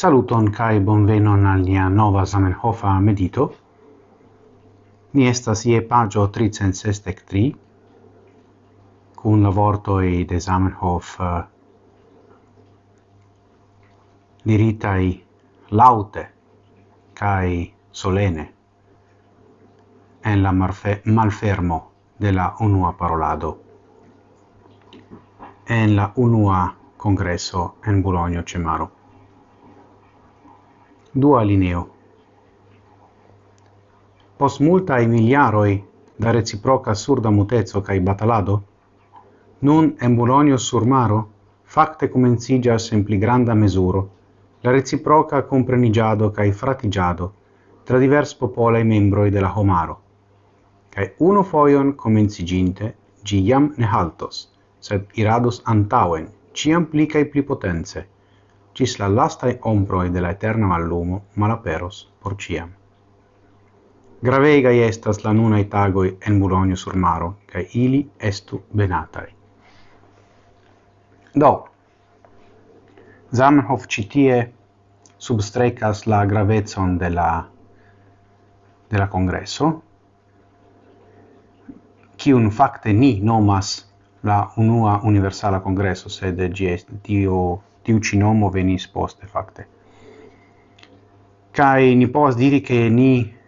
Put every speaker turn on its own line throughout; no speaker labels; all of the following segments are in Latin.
Saluton kai bonvenon al nia nova Zamenhofa medito. Ni estas ie pagio 363 kun la e de Zamenhof eh, uh, diritai laute kai solene en la marfe, malfermo de la unua parolado en la unua congresso en Bologna Cemaro. Dua lineo. Pos multae miliaroi da reciproca surda mutezo cae batalado, nun en Bologno sur maro facte comencigas in pli granda mesuro la reciproca comprenigiado cae fratigiado tra divers popolae membroi de la homaro. Cae uno foion comenciginte gi jam ne haltos, sed irados antauen, ciam pli cae pli potenze, cis la lastai ombroi de la eterna mallumo malaperos por ciam. Gravegai estas la nunai tagoi en Bologna sur maro, cae ili estu benatai. Do, Zamenhof citie substrecas la gravezon de la, de la congresso, cium facte ni nomas la unua universala congresso, sed gie tio tiu ci nomo venis poste facte. Kai ni pos diri che ni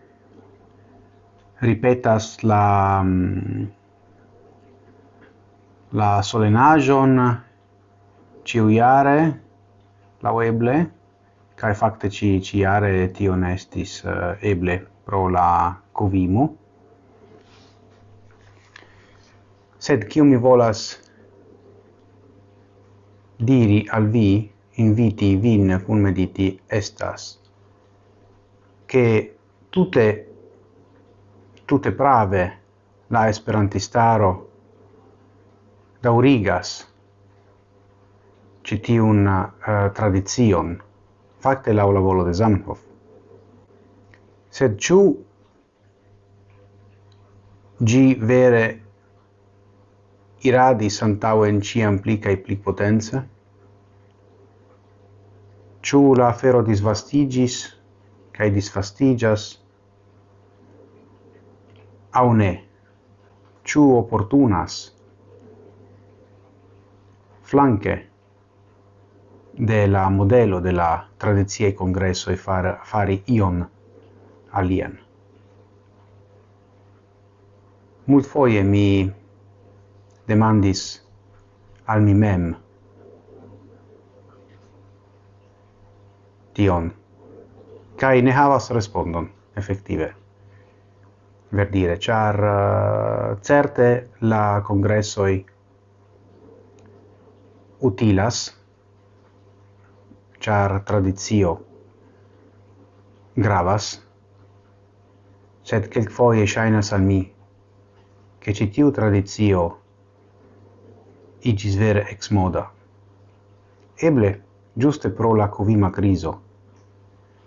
ripetas la mm, la solenajon ciu iare la weble kai facte ci ci iare ti onestis uh, eh, eble pro la covimo sed kiu mi volas diri al vi, inviti vin cum mediti estas, che tutte, tutte prave la esperantistaro daurigas citiun uh, eh, tradizion, facte la volo de Zamenhof. Sed ciu gi vere iradi santau en ciam pli cae pli potenza? Ciu la afero disvastigis, cae disvastigas, au ne? Ciu opportunas? Flanque de la modelo de la tradizie congresso e far, fari ion alien. Mult foie mi demandis al mi mem. Tion. Kai ne havas respondon effettive ver dire char uh, certe la congressoi utilas char tradizio gravas sed kelkfoje ŝajnas al mi ke ĉi tiu igis vere ex moda. Eble, giuste pro la covima criso,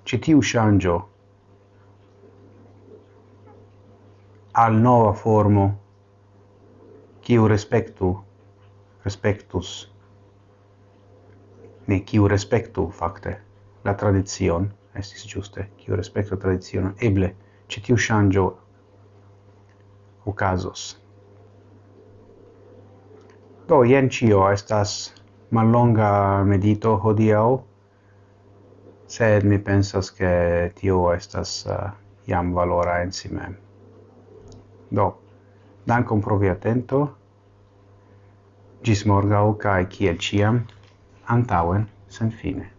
citiu shangio al nova formo quiu respectu respectus ne quiu respectu facte la tradizion estis giuste quiu respectu tradizion eble citiu shangio ocasos Do, jen cio, estas mallonga medito hodiau, sed mi pensas che tio estas eh, uh, iam valora in si mem. Do, dankon pro vi attento, gis morgau cae ciel ciam, antauen sen fine.